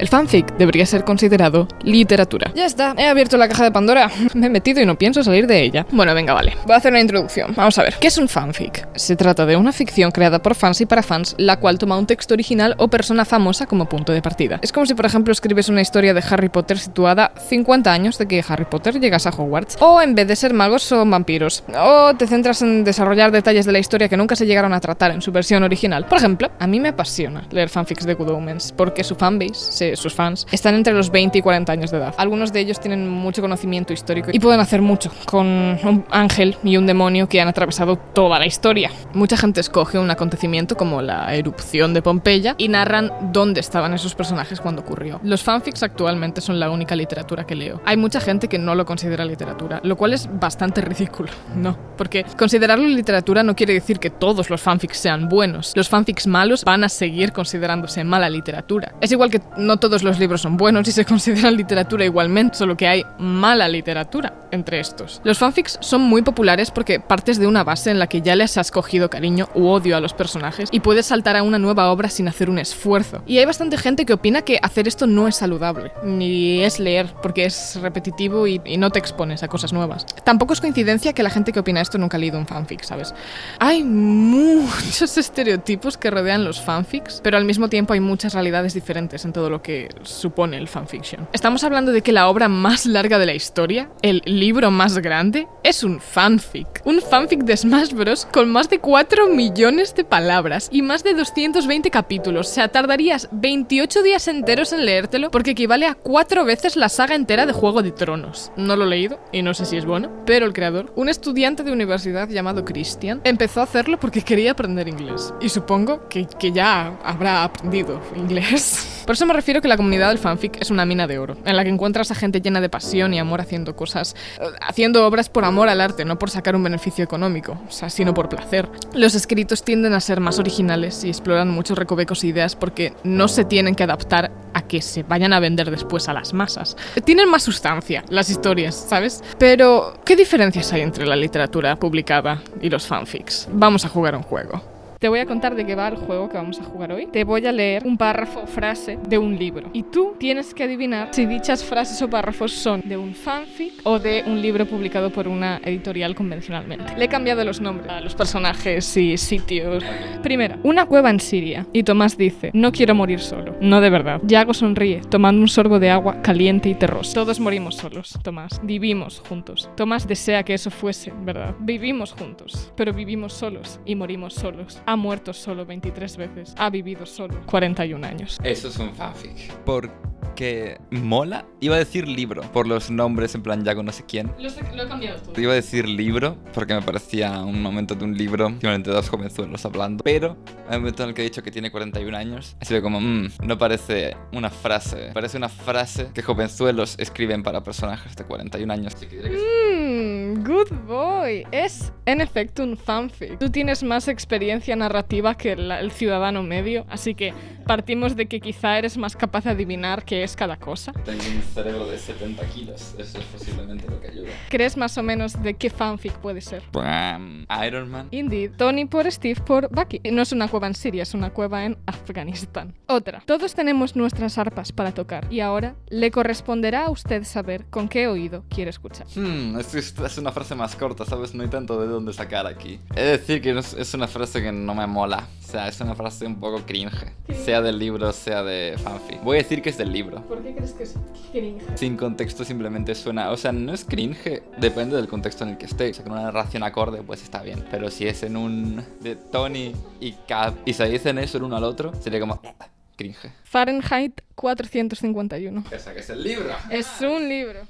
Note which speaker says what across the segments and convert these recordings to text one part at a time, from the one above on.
Speaker 1: El fanfic debería ser considerado literatura. Ya está, he abierto la caja de Pandora, me he metido y no pienso salir de ella. Bueno, venga, vale. Voy a hacer una introducción. Vamos a ver. ¿Qué es un fanfic? Se trata de una ficción creada por fans y para fans, la cual toma un texto original o persona famosa como punto de partida. Es como si, por ejemplo, escribes una historia de Harry Potter situada 50 años de que Harry Potter llegase a Hogwarts. O en vez de ser magos, son vampiros. O te centras en desarrollar detalles de la historia que nunca se llegaron a tratar en su versión original. Por ejemplo, a mí me apasiona leer fanfics de Good Omens, porque su fanbase, sus fans, están entre los 20 y 40 años de edad. Algunos de ellos tienen mucho conocimiento histórico y pueden hacer mucho con un ángel y un demonio que han atravesado toda la historia. Mucha gente escoge un acontecimiento como la erupción de Pompeya y narran dónde estaban esos personajes cuando ocurrió. Los fanfics actualmente son la única literatura que leo. Hay mucha gente que no lo considera literatura, lo cual es bastante ridículo, ¿no? Porque considerarlo literatura no quiere decir que todos los fanfics sean buenos. Los fanfics malos van a seguir considerándose mala literatura. Es igual que no todos los libros son buenos y se consideran literatura igualmente, solo que hay mala literatura entre estos. Los fanfics son muy populares porque partes de una base en la que ya les has cogido cariño u odio a los personajes y puedes saltar a una nueva obra sin hacer un esfuerzo. Y hay bastante gente que opina que hacer esto no es saludable, ni es leer, porque es repetitivo y, y no te expones a cosas nuevas. Tampoco es coincidencia que la gente que opina esto nunca ha leído un fanfic, ¿sabes? Hay muchos estereotipos que rodean los fanfics, pero al mismo tiempo hay muchas realidades diferentes en todo lo que supone el fanfiction. Estamos hablando de que la obra más larga de la historia, el libro más grande, es un fanfic. Un fanfic de Smash Bros. con más de 4 millones de palabras y más de 220 capítulos. O sea, tardarías 28 días enteros en leértelo porque equivale a 4 veces la saga entera de Juego de Tronos. No lo he leído y no sé si es bueno, pero el creador, un estudiante de universidad llamado Christian, empezó a hacerlo porque quería aprender inglés. Y supongo que, que ya habrá aprendido inglés. Por eso me refiero que la comunidad del fanfic es una mina de oro, en la que encuentras a gente llena de pasión y amor haciendo cosas, eh, haciendo obras por amor al arte, no por sacar un beneficio económico, o sea, sino por placer. Los escritos tienden a ser más originales y exploran muchos recovecos e ideas porque no se tienen que adaptar a que se vayan a vender después a las masas. Tienen más sustancia las historias, ¿sabes? Pero, ¿qué diferencias hay entre la literatura publicada y los fanfics? Vamos a jugar un juego. Te voy a contar de qué va el juego que vamos a jugar hoy. Te voy a leer un párrafo o frase de un libro. Y tú tienes que adivinar si dichas frases o párrafos son de un fanfic o de un libro publicado por una editorial convencionalmente. Le he cambiado los nombres a los personajes y sitios. Primera, una cueva en Siria. Y Tomás dice, no quiero morir solo. No de verdad. Yago sonríe, tomando un sorbo de agua caliente y terrosa. Todos morimos solos, Tomás. Vivimos juntos. Tomás desea que eso fuese, ¿verdad? Vivimos juntos, pero vivimos solos y morimos solos ha muerto solo 23 veces, ha vivido solo 41 años.
Speaker 2: Eso es un fanfic. Porque mola. Iba a decir libro, por los nombres en plan Yago no sé quién.
Speaker 1: Lo, sé- lo he cambiado todo.
Speaker 2: Iba a decir libro, porque me parecía un momento de un libro, simplemente dos jovenzuelos hablando. Pero, en el momento en el que he dicho que tiene 41 años, ha sido como, mmm, no parece una frase. Parece una frase que jovenzuelos escriben para personajes de 41 años. Así que diré que es-
Speaker 1: Mm, good boy. Es en efecto un fanfic. Tú tienes más experiencia narrativa que la- el ciudadano medio, así que partimos de que quizá eres más capaz de adivinar qué es cada cosa.
Speaker 2: Tengo un cerebro de 70 kilos, eso es posiblemente lo que ayuda.
Speaker 1: ¿Crees más o menos de qué fanfic puede ser?
Speaker 2: Bam. Iron Man.
Speaker 1: Indeed. Tony por Steve por Bucky. No es una cueva en Siria, es una cueva en Afganistán. Otra. Todos tenemos nuestras arpas para tocar y ahora le corresponderá a usted saber con qué oído quiere escuchar.
Speaker 2: Hmm, es- es una frase más corta, ¿sabes? No hay tanto de dónde sacar aquí. He de decir que es, es una frase que no me mola. O sea, es una frase un poco cringe. Sea del libro, sea de fanfic. Voy a decir que es del libro.
Speaker 1: ¿Por qué crees que es cringe?
Speaker 2: Sin contexto simplemente suena... O sea, no es cringe, depende del contexto en el que esté. O sea, con una narración acorde, pues está bien. Pero si es en un... de Tony y Cap y se dicen eso el uno al otro, sería como... "Eh, Cringe.
Speaker 1: Fahrenheit 451.
Speaker 2: O sea, que es el libro.
Speaker 1: Es un libro.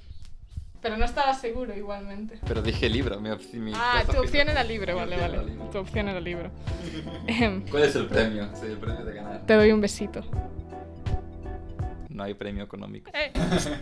Speaker 1: Pero no estaba seguro igualmente.
Speaker 2: Pero dije libro, mi, mi
Speaker 1: Ah, tu opción era libro, vale, vale.
Speaker 2: libro.
Speaker 1: Tu opción era libro.
Speaker 2: ¿Cuál es el premio? Sí, el premio de ganar.
Speaker 1: Te doy un besito.
Speaker 2: No hay premio económico.
Speaker 1: Eh,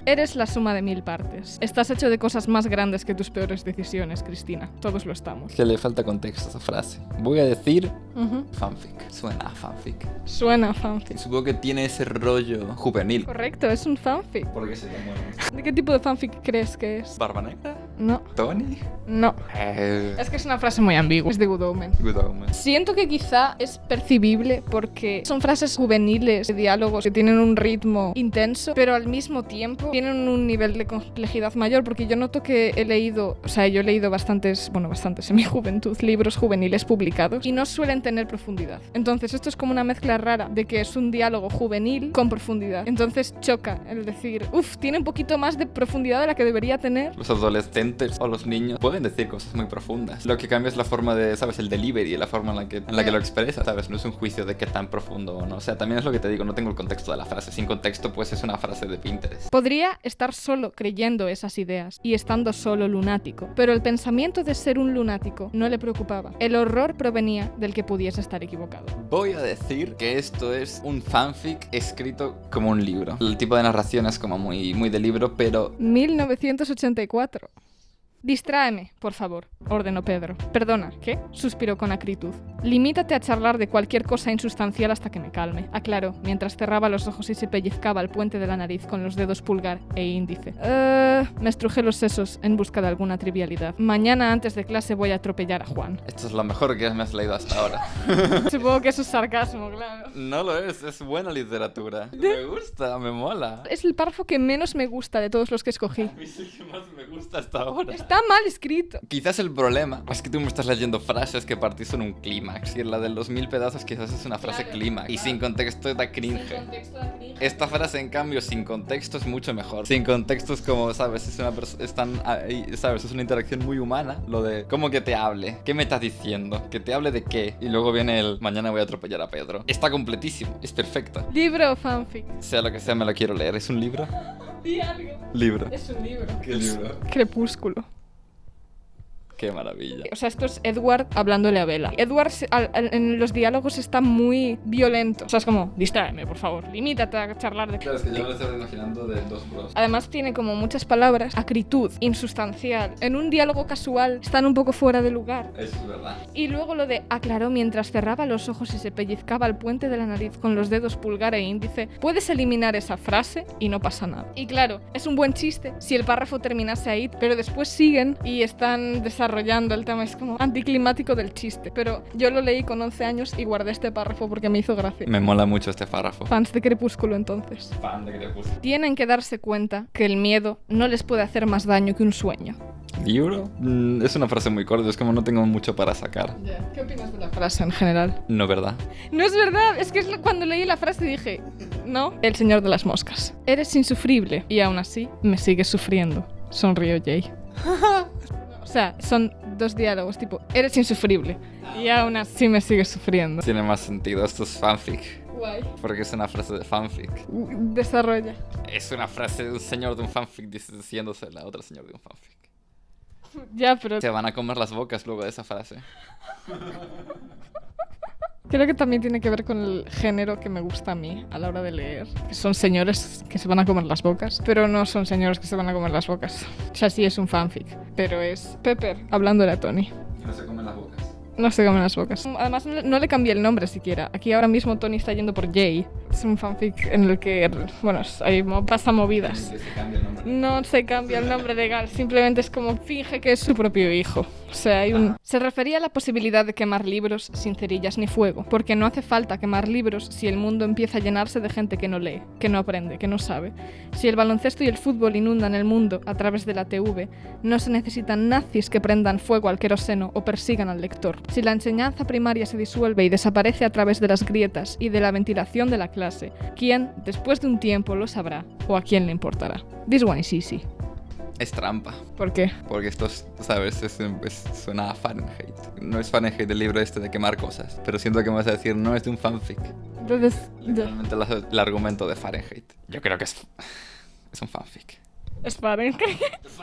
Speaker 1: Eres la suma de mil partes. Estás hecho de cosas más grandes que tus peores decisiones, Cristina. Todos lo estamos.
Speaker 2: Que le falta contexto a esa frase. Voy a decir
Speaker 1: Ujú.
Speaker 2: fanfic. Suena a fanfic.
Speaker 1: Suena a fanfic.
Speaker 2: Supongo que tiene ese rollo juvenil.
Speaker 1: Correcto, es un fanfic.
Speaker 2: ¿Por qué se llama?
Speaker 1: ¿De qué tipo de fanfic crees que es?
Speaker 2: ¿Barba Negra?
Speaker 1: No.
Speaker 2: ¿Tony?
Speaker 1: No.
Speaker 2: Eh,
Speaker 1: Es que es una frase muy ambigua. Es de Good Omen.
Speaker 2: Good Omen.
Speaker 1: Siento que quizá es percibible porque son frases juveniles, de diálogos que tienen un ritmo intenso, pero al mismo tiempo tienen un nivel de complejidad mayor porque yo noto que he leído, o sea, yo he leído bastantes, bueno, bastantes en mi juventud, libros juveniles publicados y no suelen tener profundidad. Entonces esto es como una mezcla rara de que es un diálogo juvenil con profundidad. Entonces choca el decir, uff, tiene un poquito más de profundidad de la que debería tener.
Speaker 2: Los adolescentes o los niños pueden decir cosas muy profundas. Lo que cambia es la forma de, ¿sabes? El delivery, la forma en la que, en la que lo expresa, ¿sabes? No es un juicio de qué tan profundo o no. O sea, también es lo que te digo, no tengo el contexto de la frase. Sin contexto, pues es una frase de Pinterest.
Speaker 1: Podría estar solo creyendo esas ideas y estando solo lunático, pero el pensamiento de ser un lunático no le preocupaba. El horror provenía del que pudiese estar equivocado.
Speaker 2: Voy a decir que esto es un fanfic escrito como un libro. El tipo de narración es como muy, muy de libro, pero
Speaker 1: 1984. Distráeme, por favor, ordenó Pedro. Perdona, ¿qué? suspiró con acritud. Limítate a charlar de cualquier cosa insustancial hasta que me calme, aclaró, mientras cerraba los ojos y se pellizcaba el puente de la nariz con los dedos pulgar e índice. Eh, me estrujé los sesos en busca de alguna trivialidad. Mañana antes de clase voy a atropellar a Juan.
Speaker 2: esto es lo mejor que me has leído hasta ahora.
Speaker 1: Supongo que eso es sarcasmo, claro.
Speaker 2: No lo es, es buena literatura. Me gusta, me mola.
Speaker 1: Es el párrafo que menos me gusta de todos los que escogí.
Speaker 2: A mí el que más me gusta hasta ahora.
Speaker 1: Está mal escrito.
Speaker 2: Quizás el problema es que tú me estás leyendo frases que partís en un clímax y en la de los mil pedazos quizás es una frase
Speaker 1: Claro,
Speaker 2: clímax y
Speaker 1: claro.
Speaker 2: sin contexto da cringe. Esta frase en cambio sin contexto es mucho mejor. Sin contexto es como, sabes, es una están ahí, sabes, es una interacción muy humana, lo de cómo que te hable, qué me estás diciendo, que te hable de qué y luego viene el mañana voy a atropellar a Pedro. Está completísimo, es perfecto.
Speaker 1: Libro o fanfic.
Speaker 2: Sea lo que sea, me lo quiero leer. ¿Es un libro?
Speaker 1: Di algo.
Speaker 2: Libro.
Speaker 1: Es un libro.
Speaker 2: ¿Qué libro?
Speaker 1: Crepúsculo.
Speaker 2: Qué maravilla.
Speaker 1: O sea, esto es Edward hablándole a Bella. Edward se- al- al- en los diálogos está muy violento. O sea, es como, distráeme, por favor. Limítate a charlar de...
Speaker 2: Claro, es que yo me lo estaba imaginando de dos bros.
Speaker 1: Además tiene como muchas palabras, acritud, insustancial. En un diálogo casual están un poco fuera de lugar.
Speaker 2: Eso es verdad.
Speaker 1: Y luego lo de aclaró mientras cerraba los ojos y se pellizcaba el puente de la nariz con los dedos pulgar e índice. Puedes eliminar esa frase y no pasa nada. Y claro, es un buen chiste si el párrafo terminase ahí, pero después siguen y están desarrollando el tema. Es como anticlimático del chiste. Pero yo lo leí con 11 años y guardé este párrafo porque me hizo gracia.
Speaker 2: Me mola mucho este párrafo.
Speaker 1: Fans de Crepúsculo entonces.
Speaker 2: Fan de Crepúsculo.
Speaker 1: Tienen que darse cuenta que el miedo no les puede hacer más daño que un sueño.
Speaker 2: ¿Libro? Mm, es una frase muy corta, es como no tengo mucho para sacar.
Speaker 1: ¿Qué opinas de la frase en general?
Speaker 2: No, ¿verdad?
Speaker 1: No es verdad, es que es cuando leí la frase dije, no, el señor de las moscas. Eres insufrible y aún así me sigues sufriendo. Sonrió Jay. o sea, son dos diálogos tipo, eres insufrible y aún así me sigues sufriendo.
Speaker 2: Tiene más sentido, esto es fanfic.
Speaker 1: Guay.
Speaker 2: Porque es una frase de fanfic.
Speaker 1: Desarrolla.
Speaker 2: Es una frase de un señor de un fanfic dic- diciéndose a otro señor de un fanfic.
Speaker 1: Ya, pero
Speaker 2: Se van a comer las bocas luego de esa frase.
Speaker 1: creo que también tiene que ver con el género que me gusta a mí a la hora de leer. Que son señores que se van a comer las bocas, pero no son señores que se van a comer las bocas. O sea, sí es un fanfic, pero es Pepper hablándole a Tony.
Speaker 2: No se comen las bocas.
Speaker 1: No se comen las bocas. Además, no, le cambié el nombre siquiera. Aquí ahora mismo Tony está yendo por Jay. Es un fanfic en el que, bueno, hay pasa movidas.
Speaker 2: Se cambia el nombre.
Speaker 1: No se cambia el nombre legal, simplemente es como finge que es su propio hijo. O sea, hay un... Se refería a la posibilidad de quemar libros sin cerillas ni fuego, porque no hace falta quemar libros si el mundo empieza a llenarse de gente que no lee, que no aprende, que no sabe. Si el baloncesto y el fútbol inundan el mundo a través de la TV, no se necesitan nazis que prendan fuego al queroseno o persigan al lector. Si la enseñanza primaria se disuelve y desaparece a través de las grietas y de la ventilación de la clase, ¿quién, después de un tiempo, lo sabrá o a quién le importará? This one is easy.
Speaker 2: Es trampa.
Speaker 1: ¿Por qué?
Speaker 2: Porque esto, es, ¿sabes? Es, es- suena a Fahrenheit. No es Fahrenheit el libro este de quemar cosas. Pero siento que me vas a decir, no es de un fanfic.
Speaker 1: Entonces.
Speaker 2: Literalmente el, el argumento de Fahrenheit. Yo creo que es, es un fanfic.
Speaker 1: Es Fahrenheit.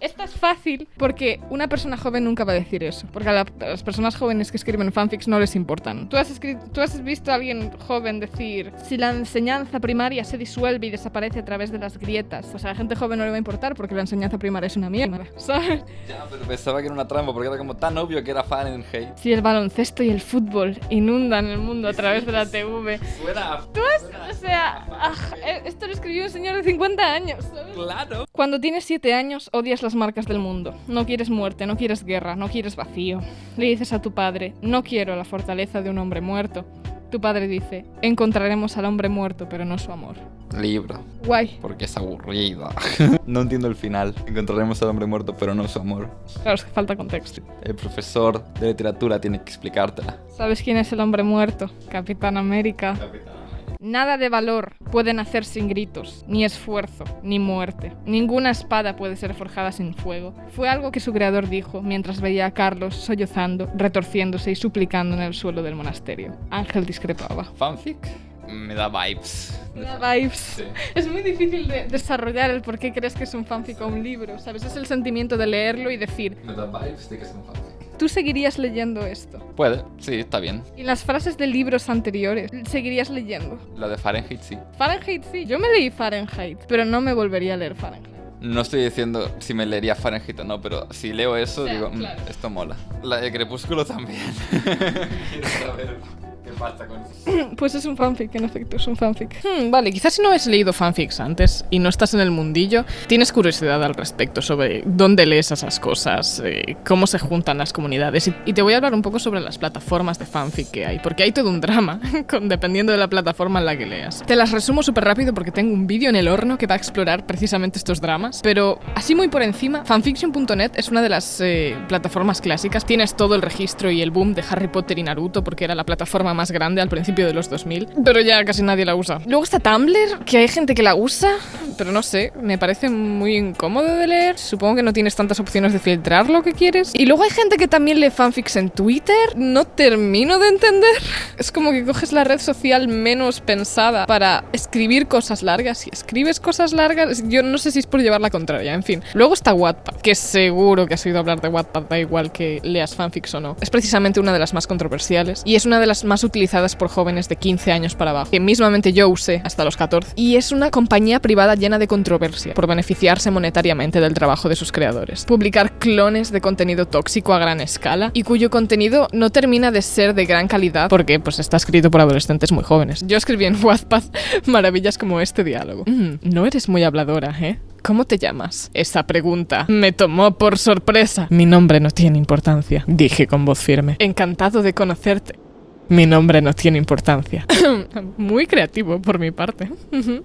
Speaker 1: Esta es fácil porque una persona joven nunca va a decir eso. Porque a, la- a las personas jóvenes que escriben fanfics no les importan. ¿Tú has, escrito, ¿Tú has visto a alguien joven decir si la enseñanza primaria se disuelve y desaparece a través de las grietas? O sea, a la gente joven no le va a importar porque la enseñanza primaria es una mierda. ¿Sabes?
Speaker 2: Ya, pero pensaba que era una trampa porque era como tan obvio que era Fahrenheit.
Speaker 1: Si el baloncesto y el fútbol inundan el mundo a través de la TV.
Speaker 2: Suena.
Speaker 1: Tú has, o sea, ah, eh, esto lo escribió un señor de 50 años. Años, ¿sabes?
Speaker 2: Claro.
Speaker 1: Cuando tienes siete años, odias las marcas del mundo. No quieres muerte, no quieres guerra, no quieres vacío. Le dices a tu padre, no quiero la fortaleza de un hombre muerto. Tu padre dice, encontraremos al hombre muerto, pero no su amor.
Speaker 2: Libro.
Speaker 1: Guay.
Speaker 2: Porque es aburrido. no entiendo el final. Encontraremos al hombre muerto, pero no su amor.
Speaker 1: Claro, es que falta contexto.
Speaker 2: El profesor de literatura tiene que explicártela.
Speaker 1: ¿Sabes quién es el hombre muerto? Capitán América. Nada de valor puede nacer sin gritos, ni esfuerzo, ni muerte. Ninguna espada puede ser forjada sin fuego. Fue algo que su creador dijo mientras veía a Carlos sollozando, retorciéndose y suplicando en el suelo del monasterio. Ángel discrepaba.
Speaker 2: ¿Fanfic? Me da vibes.
Speaker 1: Me da vibes.
Speaker 2: Sí.
Speaker 1: Es muy difícil de desarrollar el por qué crees que es un fanfic o un libro, ¿sabes? Es el sentimiento de leerlo y decir,
Speaker 2: Me da vibes de que es un fanfic.
Speaker 1: Tú seguirías leyendo esto.
Speaker 2: Puede, sí, está bien.
Speaker 1: Y las frases de libros anteriores, seguirías leyendo.
Speaker 2: La de Fahrenheit sí.
Speaker 1: Fahrenheit sí, yo me leí Fahrenheit, pero no me volvería a leer Fahrenheit.
Speaker 2: No estoy diciendo si me leería Fahrenheit o no, pero si leo eso,
Speaker 1: O sea,
Speaker 2: digo, "Mm,
Speaker 1: claro.
Speaker 2: esto mola. La de Crepúsculo también. Quiero saber con eso.
Speaker 1: Pues es un fanfic, en efecto, es un fanfic. Hmm, vale, quizás si no has leído fanfics antes y no estás en el mundillo, tienes curiosidad al respecto sobre dónde lees esas cosas, eh, cómo se juntan las comunidades. Y, y te voy a hablar un poco sobre las plataformas de fanfic que hay, porque hay todo un drama, con, dependiendo de la plataforma en la que leas. Te las resumo súper rápido porque tengo un vídeo en el horno que va a explorar precisamente estos dramas, pero así muy por encima, fanfiction.net es una de las eh, plataformas clásicas. Tienes todo el registro y el boom de Harry Potter y Naruto porque era la plataforma más grande al principio de los 2000, pero ya casi nadie la usa. Luego está Tumblr, que hay gente que la usa, pero no sé, me parece muy incómodo de leer. Supongo que no tienes tantas opciones de filtrar lo que quieres. Y luego hay gente que también lee fanfics en Twitter. No termino de entender. Es como que coges la red social menos pensada para escribir cosas largas y escribes cosas largas. Yo no sé si es por llevar la contraria, en fin. Luego está Wattpad, que seguro que has oído hablar de Wattpad, da igual que leas fanfics o no. Es precisamente una de las más controversiales y es una de las más utilizadas por jóvenes de 15 años para abajo, que mismamente yo usé hasta los 14. Y es una compañía privada llena de controversia por beneficiarse monetariamente del trabajo de sus creadores. Publicar clones de contenido tóxico a gran escala y cuyo contenido no termina de ser de gran calidad porque pues está escrito por adolescentes muy jóvenes. Yo escribí en Wattpad maravillas como este diálogo. Mm, no eres muy habladora, ¿eh? ¿Cómo te llamas? Esa pregunta me tomó por sorpresa. Mi nombre no tiene importancia, dije con voz firme. Encantado de conocerte. Mi nombre no tiene importancia. Muy creativo por mi parte.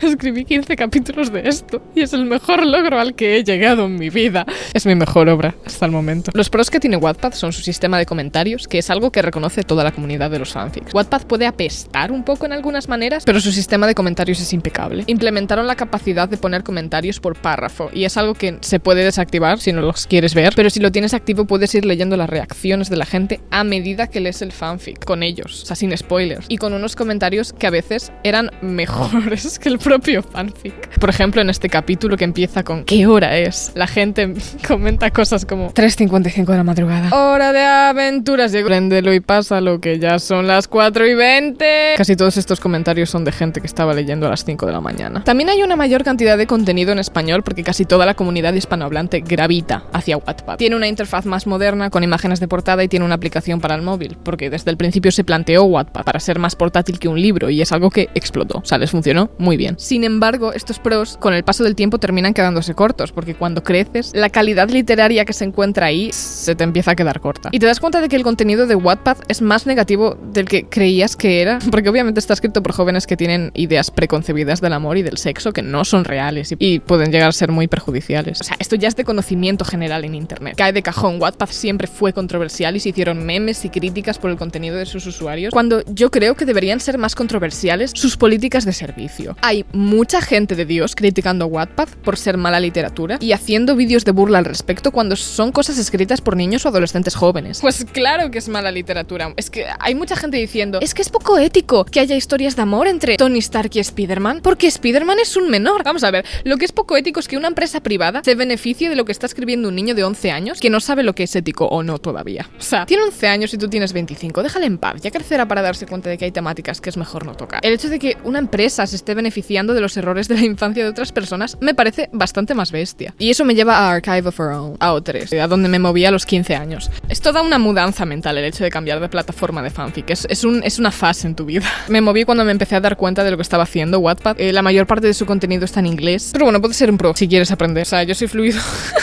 Speaker 1: Escribí 15 capítulos de esto y es el mejor logro al que he llegado en mi vida. Es mi mejor obra hasta el momento. Los pros que tiene Wattpad son su sistema de comentarios, que es algo que reconoce toda la comunidad de los fanfics. Wattpad puede apestar un poco en algunas maneras, pero su sistema de comentarios es impecable. Implementaron la capacidad de poner comentarios por párrafo y es algo que se puede desactivar si no los quieres ver, pero si lo tienes activo puedes ir leyendo las reacciones de la gente a medida que lees el fanfic con ellos, o sea, sin spoilers, y con unos comentarios que a veces eran mejores que el propio fanfic. Por ejemplo, en este capítulo que empieza con ¿qué hora es? La gente comenta cosas como 3.55 de la madrugada. Hora de aventuras, llegó Préndelo y pásalo que ya son las 4 y 20. Casi todos estos comentarios son de gente que estaba leyendo a las 5 de la mañana. También hay una mayor cantidad de contenido en español porque casi toda la comunidad hispanohablante gravita hacia Wattpad. Tiene una interfaz más moderna con imágenes de portada y tiene una aplicación para el móvil, porque desde el principio se planteó Wattpad para ser más portátil que un libro y es algo que explotó. O sea, les funcionó muy bien. Sin embargo, estos pros con el paso del tiempo terminan quedándose cortos porque cuando creces, la calidad literaria que se encuentra ahí se te empieza a quedar corta. Y te das cuenta de que el contenido de Wattpad es más negativo del que creías que era, porque obviamente está escrito por jóvenes que tienen ideas preconcebidas del amor y del sexo que no son reales y, y pueden llegar a ser muy perjudiciales. O sea, esto ya es de conocimiento general en internet. Cae de cajón, Wattpad siempre fue controversial y se hicieron memes y críticas por el contenido de sus usuarios, cuando yo creo que deberían ser más controversiales sus políticas de servicio. Hay mucha gente de Dios criticando Wattpad por ser mala literatura y haciendo vídeos de burla al respecto cuando son cosas escritas por niños o adolescentes jóvenes. Pues claro que es mala literatura. Es que hay mucha gente diciendo, es que es poco ético que haya historias de amor entre Tony Stark y Spider-Man, porque Spider-Man es un menor. Vamos a ver, lo que es poco ético es que una empresa privada se beneficie de lo que está escribiendo un niño de 11 años que no sabe lo que es ético o no todavía. O sea, tiene 11 años y tú tienes 25, déjale en paz, ya que tercera para darse cuenta de que hay temáticas que es mejor no tocar. El hecho de que una empresa se esté beneficiando de los errores de la infancia de otras personas me parece bastante más bestia. Y eso me lleva a Archive of Our Own, a O3, a donde me moví a los 15 años. Es toda una mudanza mental el hecho de cambiar de plataforma de fanfic. Es, es, un, es una fase en tu vida. Me moví cuando me empecé a dar cuenta de lo que estaba haciendo Wattpad. Eh, la mayor parte de su contenido está en inglés. Pero bueno, puede ser un pro si quieres aprender. O sea, yo soy fluido.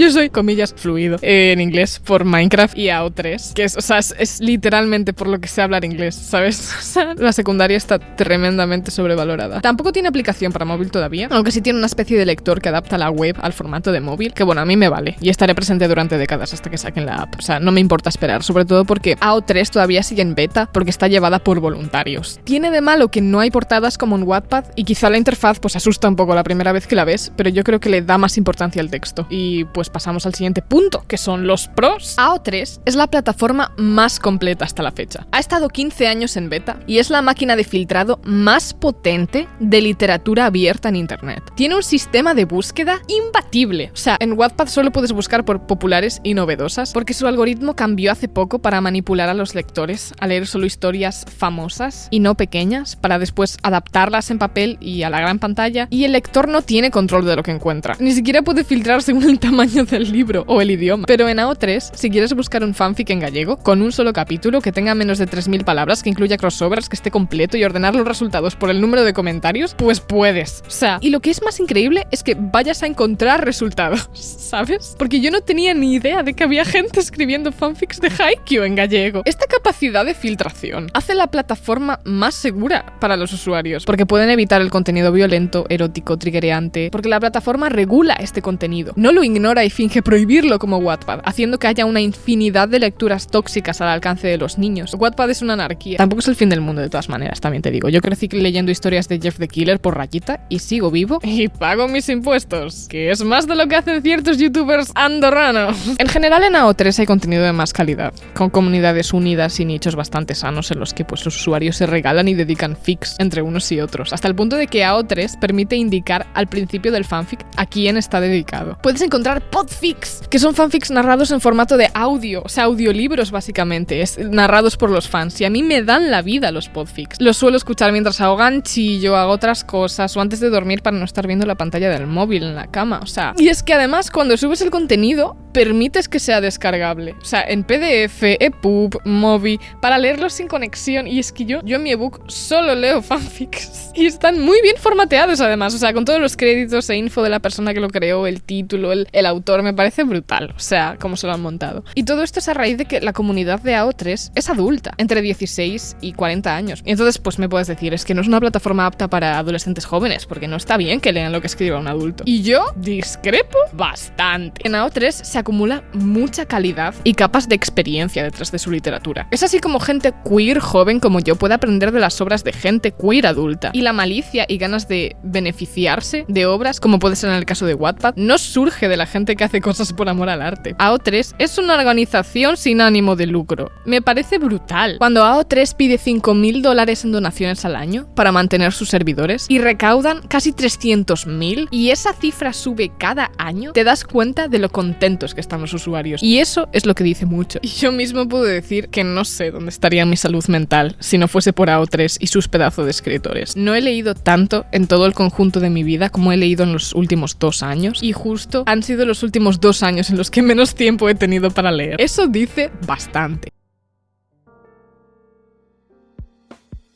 Speaker 1: yo, soy, comillas, fluido eh, en inglés por Minecraft y AO3. Que es, o sea, es, literalmente por lo que sé hablar inglés, ¿sabes? O sea, la secundaria está tremendamente sobrevalorada. Tampoco tiene aplicación para móvil todavía, aunque sí tiene una especie de lector que adapta la web al formato de móvil, que bueno, a mí me vale. Y estaré presente durante décadas hasta que saquen la app. O sea, no me importa esperar, sobre todo porque AO3 todavía sigue en beta porque está llevada por voluntarios. Tiene de malo que no hay portadas como en Wattpad y quizá la interfaz pues asusta un poco la primera vez que la ves, pero yo creo que le da más importancia al texto. Y pues pasamos al siguiente punto, que son los pros. AO3 es la plataforma más completa hasta la fecha. Ha estado 15 años en beta y es la máquina de filtrado más potente de literatura abierta en Internet. Tiene un sistema de búsqueda imbatible. O sea, en Wattpad solo puedes buscar por populares y novedosas, porque su algoritmo cambió hace poco para manipular a los lectores a leer solo historias famosas y no pequeñas, para después adaptarlas en papel y a la gran pantalla, y el lector no tiene control de lo que encuentra. Ni siquiera puede filtrar según el tamaño del libro o el idioma. Pero en AO3, si quieres buscar un fanfic en gallego, con un solo capítulo que tenga menos de 3.000 palabras, que incluya crossovers, que esté completo y ordenar los resultados por el número de comentarios, pues puedes. O sea, y lo que es más increíble es que vayas a encontrar resultados, ¿sabes? Porque yo no tenía ni idea de que había gente escribiendo fanfics de Haikyuu en gallego. Esta capacidad de filtración hace la plataforma más segura para los usuarios, porque pueden evitar el contenido violento, erótico, triggereante, porque la plataforma regula este contenido. No lo ignora y finge prohibirlo como Wattpad, haciendo que haya una infinidad de lecturas tóxicas al alcance de los niños. Wattpad es una anarquía. Tampoco es el fin del mundo de todas maneras, también te digo. Yo crecí leyendo historias de Jeff the Killer por rayita y sigo vivo y pago mis impuestos, que es más de lo que hacen ciertos youtubers andorranos. En general en AO3 hay contenido de más calidad, con comunidades unidas y nichos bastante sanos en los que pues los usuarios se regalan y dedican fix entre unos y otros, hasta el punto de que AO3 permite indicar al principio del fanfic a quién está dedicado. Puedes encontrar podfics, que son fanfics narrados en formato de audio, o sea, audiolibros básicamente, es, narrados por los fans, y a mí me dan la vida los podfics. Los suelo escuchar mientras hago ganchillo, hago otras cosas, o antes de dormir para no estar viendo la pantalla del móvil en la cama, o sea... Y es que además cuando subes el contenido, permites que sea descargable, o sea, en PDF, EPUB, Mobi, para leerlos sin conexión, y es que yo, yo en mi ebook solo leo fanfics, y están muy bien formateados además, o sea, con todos los créditos e info de la persona que lo creó, el título, el, el autor, me parece brutal, o sea, cómo se lo han montado. Y todo esto es a raíz de que la comunidad de AO3 es adulta, entre 16 y 40 años. Y entonces, pues me puedes decir, es que no es una plataforma apta para adolescentes jóvenes, porque no está bien que lean lo que escriba un adulto. Y yo discrepo bastante. En AO3 se acumula mucha calidad y capas de experiencia detrás de su literatura. Es así como gente queer joven como yo puede aprender de las obras de gente queer adulta. Y la malicia y ganas de beneficiarse de obras, como puede ser en el caso de Wattpad, no surge de la gente que hace cosas por amor al arte. AO3 es una organización sin ánimo de lucro. Me parece brutal. Cuando AO3 pide 5.000 dólares en donaciones al año para mantener sus servidores y recaudan casi 300.000 y esa cifra sube cada año, te das cuenta de lo contentos que están los usuarios. Y eso es lo que dice mucho. Y yo mismo puedo decir que no sé dónde estaría mi salud mental si no fuese por AO3 y sus pedazos de escritores. No he leído tanto en todo el conjunto de mi vida como he leído en los últimos dos años y justo han sido los últimos dos años en los que menos tiempo he tenido para leer. Eso dice bastante.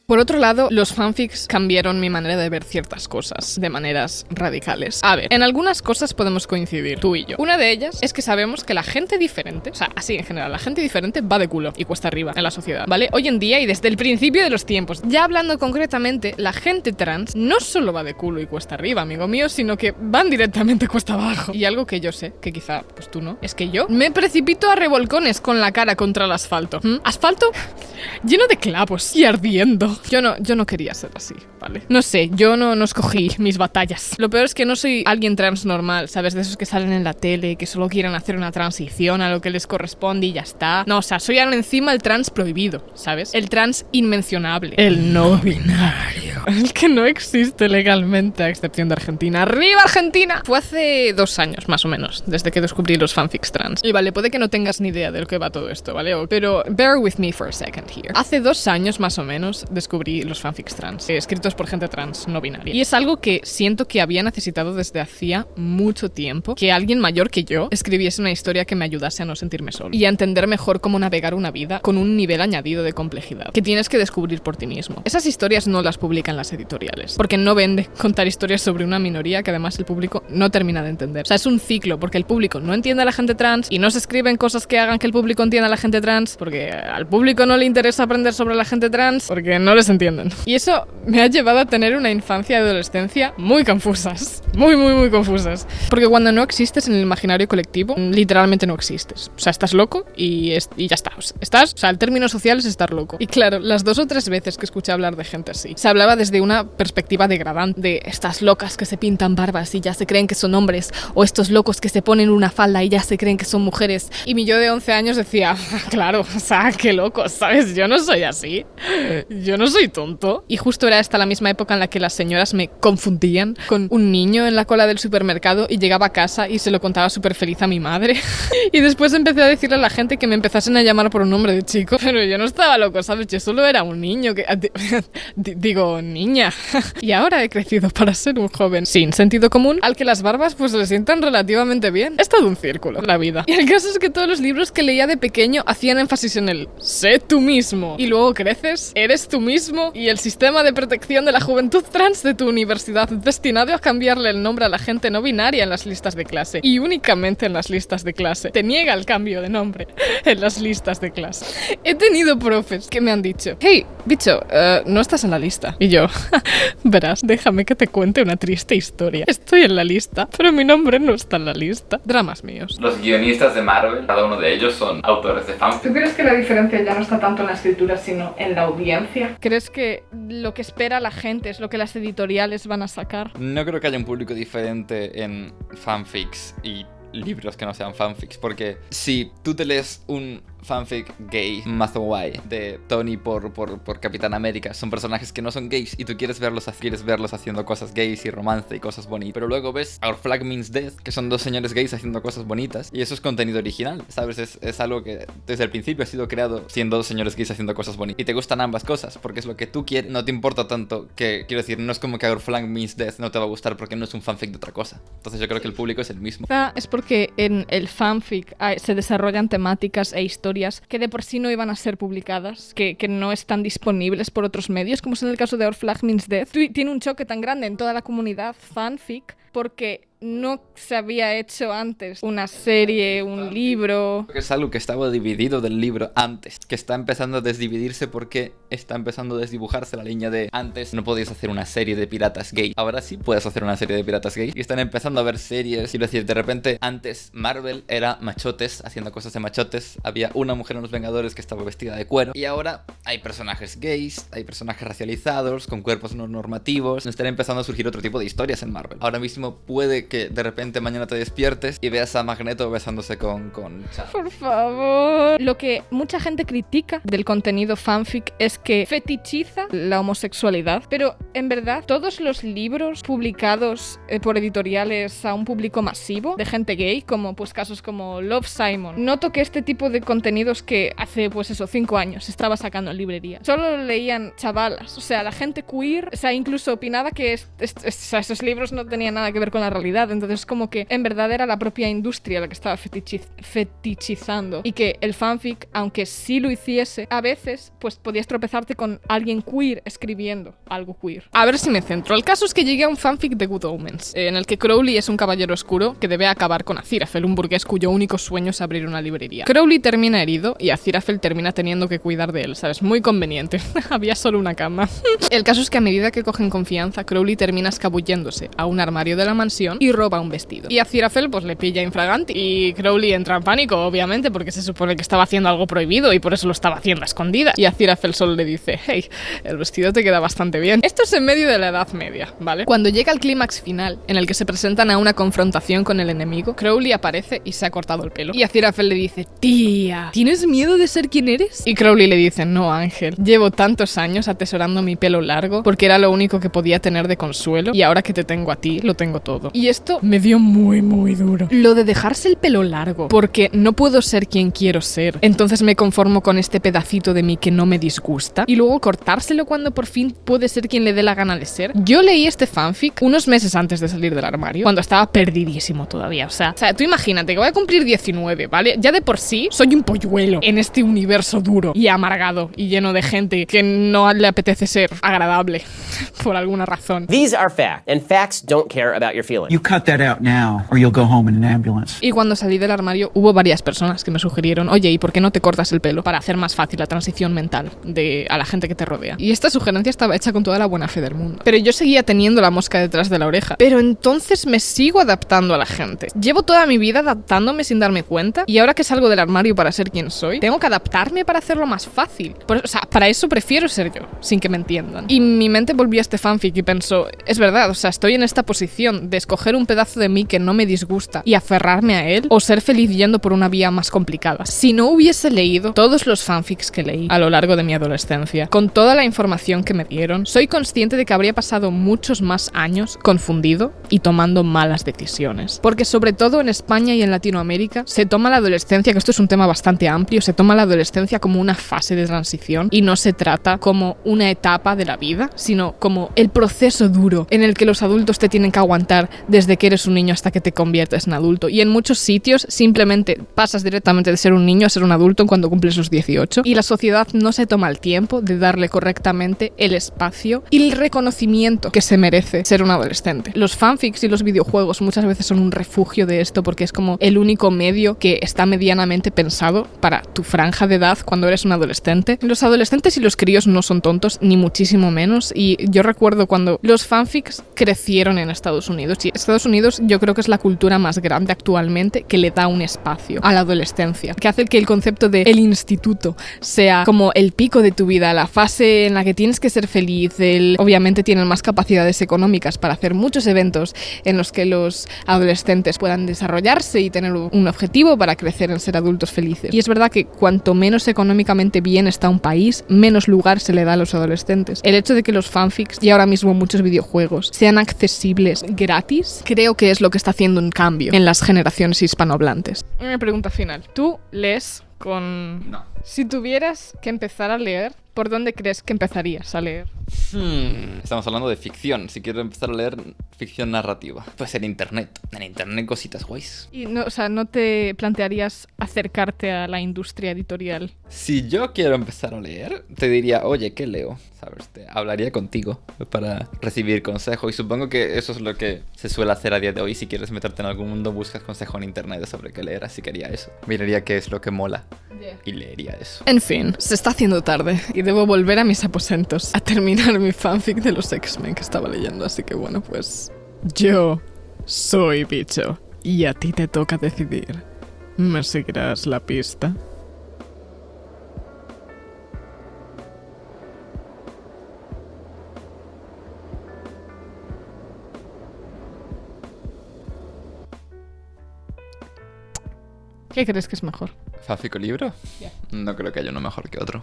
Speaker 1: Por otro lado, los fanfics cambiaron mi manera de ver ciertas cosas de maneras radicales. A ver, en algunas cosas podemos coincidir, tú y yo. Una de ellas es que sabemos que la gente diferente, o sea, así en general, la gente diferente va de culo y cuesta arriba en la sociedad, ¿vale? Hoy en día y desde el principio de los tiempos. Ya hablando concretamente, la gente trans no solo va de culo y cuesta arriba, amigo mío, sino que van directamente cuesta abajo. Y algo que yo sé, que quizá pues tú no, es que yo me precipito a revolcones con la cara contra el asfalto. ¿Asfalto? Lleno de clavos y ardiendo. Yo no, yo no quería ser así, ¿vale? No sé, yo no, no escogí mis batallas. Lo peor es que no soy alguien trans normal, ¿sabes? De esos que salen en la tele, que solo quieren hacer una transición a lo que les corresponde y ya está. No, o sea, soy encima el trans prohibido, ¿sabes? El trans inmencionable. El no binario. El que no existe legalmente, a excepción de Argentina. ¡Arriba Argentina! Fue hace dos años, más o menos, desde que descubrí los fanfics trans. Y vale, puede que no tengas ni idea de lo que va todo esto, ¿vale? Pero bear with me for a second here. Hace dos años, más o menos, descubrí los fanfics trans, eh, escritos por gente trans no binaria. Y es algo que siento que había necesitado desde hacía mucho tiempo, que alguien mayor que yo escribiese una historia que me ayudase a no sentirme solo y a entender mejor cómo navegar una vida con un nivel añadido de complejidad, que tienes que descubrir por ti mismo. Esas historias no las publican las editoriales, porque no vende contar historias sobre una minoría que además el público no termina de entender. O sea, es un ciclo, porque el público no entiende a la gente trans y no se escriben cosas que hagan que el público entienda a la gente trans, porque al público no le interesa aprender sobre la gente trans, porque no les entienden. Y eso me ha llevado a tener una infancia y adolescencia muy confusas. Muy, muy, muy confusas. Porque cuando no existes en el imaginario colectivo, literalmente no existes. O sea, estás loco y, y ya está. Estás, o sea, el término social es estar loco. Y claro, las dos o tres veces que escuché hablar de gente así, se hablaba desde una perspectiva degradante de estas locas que se pintan barbas y ya se creen que son hombres, o estos locos que se ponen una falda y ya se creen que son mujeres. Y mi yo de 11 años decía, claro, o sea, qué locos, ¿sabes? Yo no soy así. Yo no soy tonto. Y justo era esta la misma época en la que las señoras me confundían con un niño en la cola del supermercado y llegaba a casa y se lo contaba súper feliz a mi madre. y después empecé a decirle a la gente que me empezasen a llamar por un nombre de chico, pero yo no estaba loco, ¿sabes? Yo solo era un niño que... digo, niña. y ahora he crecido para ser un joven sin sentido común, al que las barbas pues le sientan relativamente bien. Es todo un círculo, la vida. Y el caso es que todos los libros que leía de pequeño hacían énfasis en el sé tú mismo. Y luego creces, eres tú mismo y el sistema de protección de la juventud trans de tu universidad destinado a cambiarle el nombre a la gente no binaria en las listas de clase. Y únicamente en las listas de clase. Te niega el cambio de nombre en las listas de clase. He tenido profes que me han dicho, hey, bicho, eh, no estás en la lista. Y yo, verás, déjame que te cuente una triste historia. Estoy en la lista, pero mi nombre no está en la lista. Dramas míos.
Speaker 2: Los guionistas de Marvel, cada uno de ellos son autores de fanfic.
Speaker 1: ¿Tú crees que la diferencia ya no está tanto en la escritura, sino en la audiencia? ¿Crees que lo que espera la gente es lo que las editoriales van a sacar?
Speaker 2: No creo que haya un público diferente en fanfics y libros que no sean fanfics, porque si tú te lees un fanfic gay mazo guay de Tony por, por, por, Capitán América. Son personajes que no son gays y tú quieres verlos, quieres verlos haciendo cosas gays y romance y cosas bonitas. Pero luego ves Our Flag Means Death, que son dos señores gays haciendo cosas bonitas. Y eso es contenido original, ¿sabes? Es, es algo que desde el principio ha sido creado siendo dos señores gays haciendo cosas bonitas. Y te gustan ambas cosas, porque es lo que tú quieres. No te importa tanto que, quiero decir, no es como que Our Flag Means Death no te va a gustar porque no es un fanfic de otra cosa. Entonces yo creo que el público es el mismo.
Speaker 1: Es porque en el fanfic se desarrollan temáticas e historias que de por sí no iban a ser publicadas, que, no están disponibles por otros medios, como es en el caso de Our Flag Means Death. Tiene un choque tan grande en toda la comunidad fanfic porque no se había hecho antes una serie, un libro.
Speaker 2: Es algo que estaba dividido del libro antes, que está empezando a desdividirse porque está empezando a desdibujarse la línea de antes no podías hacer una serie de piratas gay, ahora sí puedes hacer una serie de piratas gay. Y están empezando a ver series, quiero decir, de repente antes Marvel era machotes haciendo cosas de machotes, había una mujer en los Vengadores que estaba vestida de cuero y ahora hay personajes gays, hay personajes racializados, con cuerpos no normativos, están empezando a surgir otro tipo de historias en Marvel. Ahora mismo puede que de repente mañana te despiertes y veas a Magneto besándose con, con
Speaker 1: Por favor. Lo que mucha gente critica del contenido fanfic es que fetichiza la homosexualidad, pero en verdad todos los libros publicados eh, por editoriales a un público masivo de gente gay, como pues casos como Love Simon, noto que este tipo de contenidos que hace pues eso, cinco años estaba sacando en librería, solo leían chavalas, o sea, la gente queer, o sea, incluso opinaba que esos libros no tenían nada que ver con la realidad entonces, como que en verdad era la propia industria la que estaba fetichizando. Y que el fanfic, aunque sí lo hiciese, a veces, pues podías tropezarte con alguien queer escribiendo algo queer. A ver si me centro. El caso es que llegué a un fanfic de Good Omens, en el que Crowley es un caballero oscuro que debe acabar con Aziraphale, un burgués cuyo único sueño es abrir una librería. Crowley termina herido y Aziraphale termina teniendo que cuidar de él, ¿sabes? Muy conveniente. Había solo una cama. el caso es que a medida que cogen confianza, Crowley termina escabulléndose a un armario de la mansión y roba un vestido. Y a Aziraphale pues le pilla infraganti y Crowley entra en pánico, obviamente, porque se supone que estaba haciendo algo prohibido y por eso lo estaba haciendo a escondidas. Y a Aziraphale solo le dice, hey, el vestido te queda bastante bien. Esto es en medio de la Edad Media, ¿vale? Cuando llega el clímax final, en el que se presentan a una confrontación con el enemigo, Crowley aparece y se ha cortado el pelo. Y Aziraphale le dice, tía, ¿tienes miedo de ser quien eres? Y Crowley le dice, no, Ángel, llevo tantos años atesorando mi pelo largo porque era lo único que podía tener de consuelo y ahora que te tengo a ti, lo tengo todo. Y esto me dio muy, muy duro. Lo de dejarse el pelo largo, porque no puedo ser quien quiero ser. Entonces me conformo con este pedacito de mí que no me disgusta y luego cortárselo cuando por fin puede ser quien le dé la gana de ser. Yo leí este fanfic unos meses antes de salir del armario, cuando estaba perdidísimo todavía. O sea, o sea, tú imagínate que voy a cumplir 19, ¿vale? Ya de por sí soy un polluelo en este universo duro y amargado y lleno de gente que no le apetece ser agradable por alguna razón.
Speaker 3: These are facts, and facts don't care about your feelings.
Speaker 4: You
Speaker 1: Y cuando salí del armario hubo varias personas que me sugirieron, oye, ¿y por qué no te cortas el pelo para hacer más fácil la transición mental de a la gente que te rodea? Y esta sugerencia estaba hecha con toda la buena fe del mundo. Pero yo seguía teniendo la mosca detrás de la oreja. Pero entonces me sigo adaptando a la gente. Llevo toda mi vida adaptándome sin darme cuenta y ahora que salgo del armario para ser quien soy, tengo que adaptarme para hacerlo más fácil. Por- o sea, para eso prefiero ser yo, sin que me entiendan. Y mi mente volvió a este fanfic y pensó, es verdad, o sea, estoy en esta posición de escoger un pedazo de mí que no me disgusta y aferrarme a él o ser feliz yendo por una vía más complicada. Si no hubiese leído todos los fanfics que leí a lo largo de mi adolescencia, con toda la información que me dieron, soy consciente de que habría pasado muchos más años confundido y tomando malas decisiones. Porque sobre todo en España y en Latinoamérica se toma la adolescencia, que esto es un tema bastante amplio, se toma la adolescencia como una fase de transición y no se trata como una etapa de la vida, sino como el proceso duro en el que los adultos te tienen que aguantar que eres un niño hasta que te conviertes en adulto. Y en muchos sitios simplemente pasas directamente de ser un niño a ser un adulto cuando cumples los 18 y la sociedad no se toma el tiempo de darle correctamente el espacio y el reconocimiento que se merece ser un adolescente. Los fanfics y los videojuegos muchas veces son un refugio de esto porque es como el único medio que está medianamente pensado para tu franja de edad cuando eres un adolescente. Los adolescentes y los críos no son tontos, ni muchísimo menos. Y yo recuerdo cuando los fanfics crecieron en Estados Unidos. Y Estados Unidos yo creo que es la cultura más grande actualmente que le da un espacio a la adolescencia, que hace que el concepto de el instituto sea como el pico de tu vida, la fase en la que tienes que ser feliz. El, obviamente tienen más capacidades económicas para hacer muchos eventos en los que los adolescentes puedan desarrollarse y tener un objetivo para crecer en ser adultos felices. Y es verdad que cuanto menos económicamente bien está un país, menos lugar se le da a los adolescentes. El hecho de que los fanfics y ahora mismo muchos videojuegos sean accesibles gratis, creo que es lo que está haciendo un cambio en las generaciones hispanohablantes. Una pregunta final. ¿Tú lees con...
Speaker 2: No.
Speaker 1: Si tuvieras que empezar a leer, ¿por dónde crees que empezarías a leer?
Speaker 2: Hmm, Estamos hablando de ficción. Si quiero empezar a leer ficción narrativa, pues en internet. En internet cositas guays.
Speaker 1: Y no, o sea, ¿no te plantearías acercarte a la industria editorial?
Speaker 2: Si yo quiero empezar a leer, te diría, oye, ¿qué leo? ¿Sabes? Te hablaría contigo para recibir consejo. Y supongo que eso es lo que se suele hacer a día de hoy. Si quieres meterte en algún mundo, buscas consejo en internet sobre qué leer. Así que haría eso. Miraría qué es lo que mola y leería eso.
Speaker 1: En fin, se está haciendo tarde y debo volver a mis aposentos a terminar mi fanfic de los X-Men que estaba leyendo, así que bueno, pues yo soy bicho y a ti te toca decidir. ¿Me seguirás la pista? ¿Qué crees que es mejor?
Speaker 2: ¿Fanfic o libro?
Speaker 1: Ya.
Speaker 2: No creo que haya uno mejor que otro.